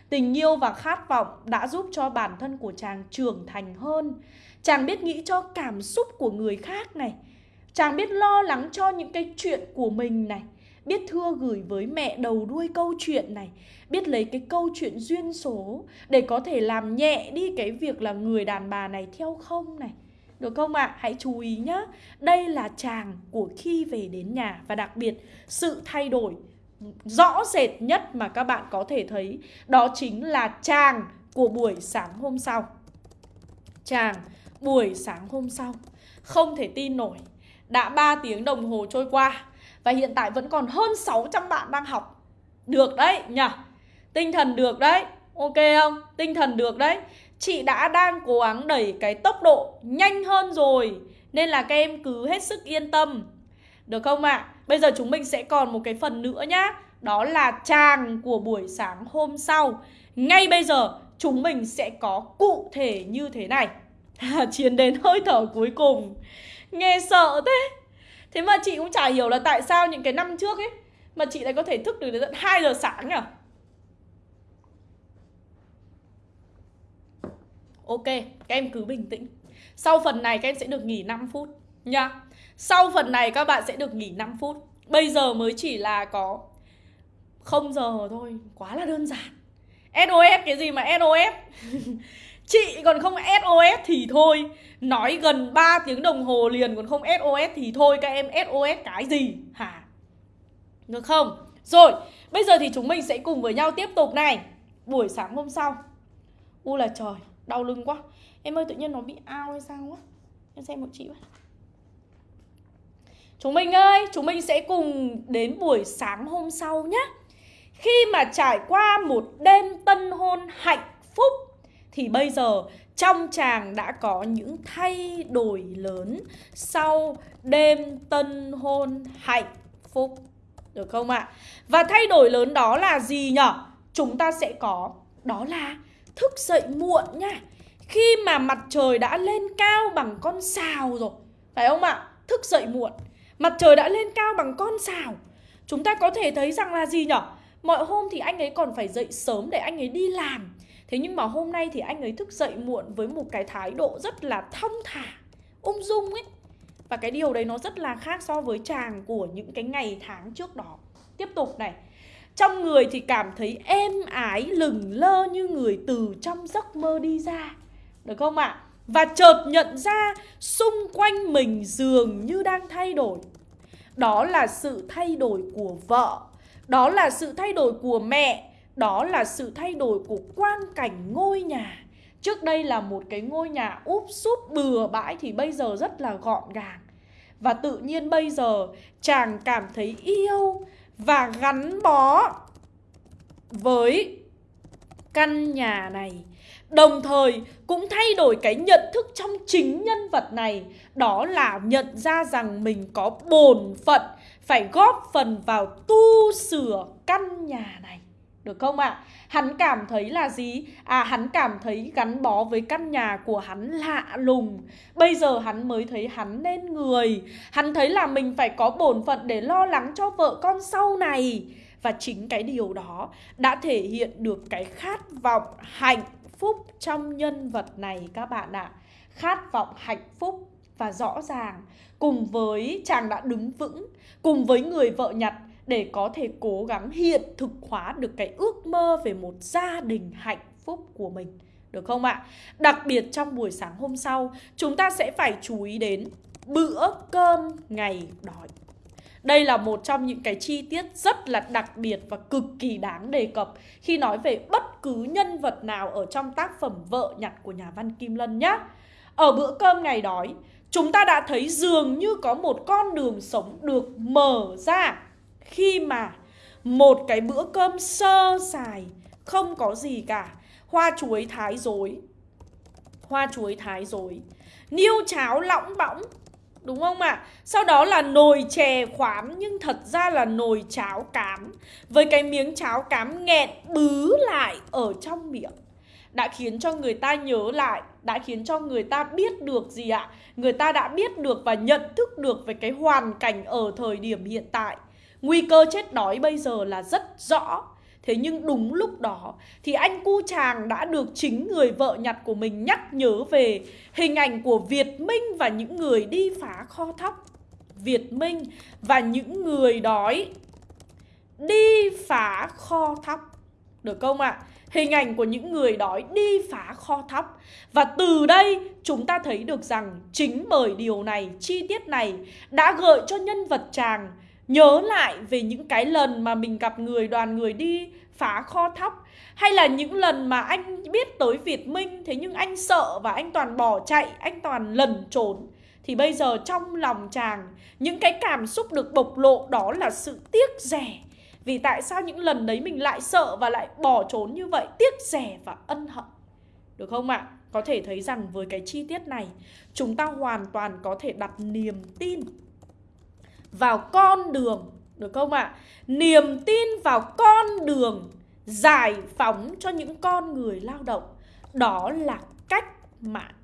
Tình yêu và khát vọng đã giúp cho bản thân của chàng trưởng thành hơn. Chàng biết nghĩ cho cảm xúc của người khác này. Chàng biết lo lắng cho những cái chuyện của mình này biết thưa gửi với mẹ đầu đuôi câu chuyện này, biết lấy cái câu chuyện duyên số để có thể làm nhẹ đi cái việc là người đàn bà này theo không này được không ạ? À? Hãy chú ý nhá Đây là chàng của khi về đến nhà Và đặc biệt sự thay đổi rõ rệt nhất mà các bạn có thể thấy, Đó chính là chàng của buổi sáng hôm sau Chàng buổi sáng hôm sau, Không thể tin nổi Đã 3 tiếng đồng hồ trôi qua và hiện tại vẫn còn hơn 600 bạn đang học. Được đấy nhỉ Tinh thần được đấy. Ok không? Tinh thần được đấy. Chị đã đang cố gắng đẩy cái tốc độ nhanh hơn rồi, Nên là các em cứ hết sức yên tâm. Được không ạ? À? Bây giờ chúng mình sẽ còn một cái phần nữa nhá. Đó là tràng của buổi sáng hôm sau. Ngay bây giờ, chúng mình sẽ có cụ thể như thế này. Chiến đến hơi thở cuối cùng. Nghe sợ thế. Thế mà chị cũng chả hiểu là tại sao những cái năm trước ấy Mà chị lại có thể thức được đến tận 2 giờ sáng nhỉ Ok, các em cứ bình tĩnh. Sau phần này các em sẽ được nghỉ 5 phút nha. Sau phần này các bạn sẽ được nghỉ 5 phút. Bây giờ mới chỉ là có không giờ thôi Quá là đơn giản. SOS cái gì mà SOS Chị còn không SOS thì thôi. Nói gần 3 tiếng đồng hồ liền còn không SOS thì thôi Các em SOS cái gì? Hả? Được không? Rồi bây giờ thì chúng mình sẽ cùng với nhau tiếp tục này. Buổi sáng hôm sau. U là trời đau lưng quá. Em ơi tự nhiên nó bị ao hay sao quá Em xem một chị quá Chúng mình ơi, chúng mình sẽ cùng đến buổi sáng hôm sau nhé Khi mà trải qua một đêm tân hôn hạnh phúc thì bây giờ, trong chàng đã có những thay đổi lớn sau đêm tân hôn hạnh phúc. Được không ạ? Và thay đổi lớn đó là gì nhở? Chúng ta sẽ có, đó là thức dậy muộn nha. Khi mà mặt trời đã lên cao bằng con sào rồi. Phải không ạ? Thức dậy muộn. Mặt trời đã lên cao bằng con sào. Chúng ta có thể thấy rằng là gì nhở? Mọi hôm thì anh ấy còn phải dậy sớm để anh ấy đi làm Thế nhưng mà hôm nay thì anh ấy thức dậy muộn với một cái thái độ rất là thong thả, ung dung ấy. Và cái điều đấy nó rất là khác so với chàng của những cái ngày tháng trước đó. Tiếp tục này Trong người thì cảm thấy êm ái lừng lơ như người từ trong giấc mơ đi ra Được không ạ? À? Và chợt nhận ra xung quanh mình dường như đang thay đổi Đó là sự thay đổi của vợ Đó là sự thay đổi của mẹ đó là sự thay đổi của quan cảnh ngôi nhà. Trước đây là một cái ngôi nhà úp súp bừa bãi thì bây giờ rất là gọn gàng. Và tự nhiên bây giờ, chàng cảm thấy yêu và gắn bó với căn nhà này. Đồng thời cũng thay đổi cái nhận thức trong chính nhân vật này. Đó là nhận ra rằng mình có bổn phận Phải góp phần vào tu sửa căn nhà này. Được không ạ? À? Hắn cảm thấy là gì? À hắn cảm thấy gắn bó với căn nhà của hắn lạ lùng Bây giờ hắn mới thấy hắn nên người Hắn thấy là mình phải có bổn phận để lo lắng cho vợ con sau này Và chính cái điều đó đã thể hiện được cái khát vọng hạnh phúc trong nhân vật này các bạn ạ. À. Khát vọng hạnh phúc và rõ ràng cùng với chàng đã đứng vững, cùng với người vợ nhặt để có thể cố gắng hiện thực hóa được cái ước mơ về một gia đình hạnh phúc của mình. Được không ạ? À? Đặc biệt trong buổi sáng hôm sau, chúng ta sẽ phải chú ý đến bữa cơm ngày đói. Đây là một trong những cái chi tiết rất là đặc biệt và cực kỳ đáng đề cập khi nói về bất cứ nhân vật nào ở trong tác phẩm Vợ nhặt của nhà văn Kim Lân nhé. Ở bữa cơm ngày đói, chúng ta đã thấy dường như có một con đường sống được mở ra khi mà một cái bữa cơm sơ sài, không có gì cả, hoa chuối thái dối, hoa chuối thái dối, niêu cháo lỏng bõng Đúng không ạ? À? Sau đó là nồi chè khoám nhưng thật ra là nồi cháo cám Với cái miếng cháo cám nghẹn bứ lại ở trong miệng Đã khiến cho người ta nhớ lại Đã khiến cho người ta biết được gì ạ? Người ta đã biết được và nhận thức được về cái hoàn cảnh ở thời điểm hiện tại Nguy cơ chết đói bây giờ là rất rõ Thế nhưng đúng lúc đó thì anh cu chàng đã được chính người vợ nhặt của mình nhắc nhớ về hình ảnh của Việt Minh và những người đi phá kho thóc. Việt Minh và những người đói đi phá kho thóc. Được không ạ? À? Hình ảnh của những người đói đi phá kho thóc Và từ đây chúng ta thấy được rằng Chính bởi điều này, chi tiết này Đã gợi cho nhân vật chàng Nhớ lại về những cái lần mà mình gặp người đoàn người đi phá kho thóc Hay là những lần mà anh biết tới Việt Minh Thế nhưng anh sợ và anh toàn bỏ chạy, anh toàn lẩn trốn Thì bây giờ trong lòng chàng Những cái cảm xúc được bộc lộ đó là sự tiếc rẻ Vì tại sao những lần đấy mình lại sợ và lại bỏ trốn như vậy Tiếc rẻ và ân hận Được không ạ? À? Có thể thấy rằng với cái chi tiết này Chúng ta hoàn toàn có thể đặt niềm tin vào con đường, được không ạ? À? Niềm tin vào con đường giải phóng cho những con người lao động, Đó là cách mạng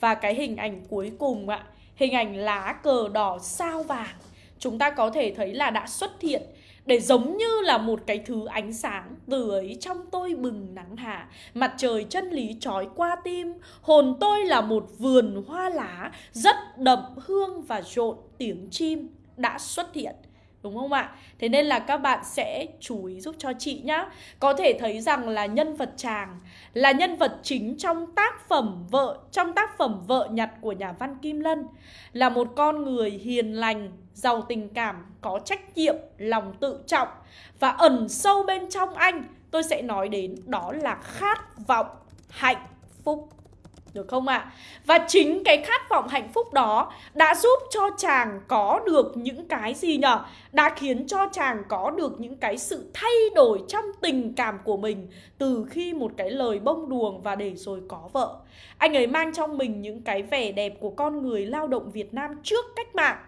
Và cái hình ảnh cuối cùng ạ, Hình ảnh lá cờ đỏ sao vàng, Chúng ta có thể thấy là đã xuất hiện để giống như là một cái thứ ánh sáng từ ấy trong tôi bừng nắng hạ mặt trời chân lý trói qua tim, hồn tôi là một vườn hoa lá rất đậm hương và rộn tiếng chim đã xuất hiện, Đúng không ạ? Thế nên là các bạn sẽ chú ý giúp cho chị nhá. Có thể thấy rằng là nhân vật chàng Là nhân vật chính trong tác phẩm vợ, Trong tác phẩm vợ nhặt của nhà văn Kim Lân. Là một con người hiền lành, Giàu tình cảm, Có trách nhiệm, Lòng tự trọng. Và ẩn sâu bên trong anh, Tôi sẽ nói đến đó là khát vọng, hạnh phúc được không ạ? À? Và chính cái khát vọng hạnh phúc đó đã giúp cho chàng có được những cái gì nhở? Đã khiến cho chàng có được những cái sự thay đổi trong tình cảm của mình từ khi một cái lời bông đuồng và để rồi có vợ. Anh ấy mang trong mình những cái vẻ đẹp của con người lao động Việt Nam trước cách mạng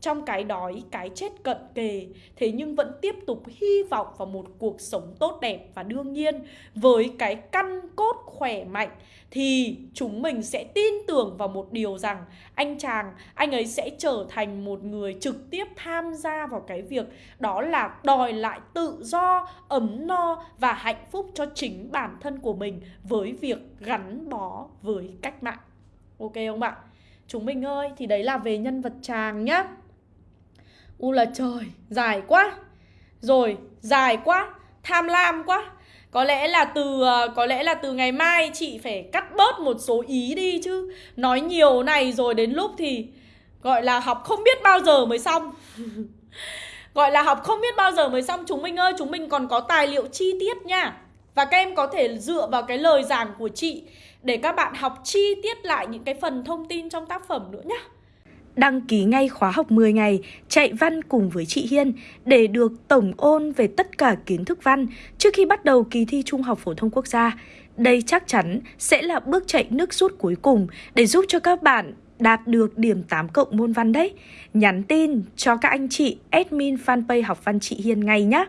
trong cái đói, cái chết cận kề Thế nhưng vẫn tiếp tục hy vọng vào một cuộc sống tốt đẹp Và đương nhiên. Với cái căn cốt khỏe mạnh Thì chúng mình sẽ tin tưởng vào một điều rằng Anh chàng, anh ấy sẽ trở thành một người trực tiếp tham gia vào cái việc Đó là đòi lại tự do, ấm no và hạnh phúc cho chính bản thân của mình Với việc gắn bó với cách mạng. Ok không bạn? Chúng mình ơi, thì đấy là về nhân vật chàng nhá. U là trời, dài quá. Rồi, dài quá, tham lam quá. Có lẽ là từ ờ, có lẽ là từ ngày mai chị phải cắt bớt một số ý đi chứ. Nói nhiều này rồi đến lúc thì gọi là học không biết bao giờ mới xong. Gọi là học không biết bao giờ mới xong. Chúng mình ơi chúng mình còn có tài liệu chi tiết nha. Và các em có thể dựa vào cái lời giảng của chị để các bạn học chi tiết lại những cái phần thông tin trong tác phẩm nữa nhá đăng ký ngay khóa học 10 ngày, chạy văn cùng với chị Hiên để được tổng ôn về tất cả kiến thức văn trước khi bắt đầu kỳ thi Trung học phổ thông quốc gia. Đây chắc chắn sẽ là bước chạy nước rút cuối cùng để giúp cho các bạn đạt được điểm 8 cộng môn văn đấy. Nhắn tin cho các anh chị admin fanpage học văn chị Hiên ngay nhé.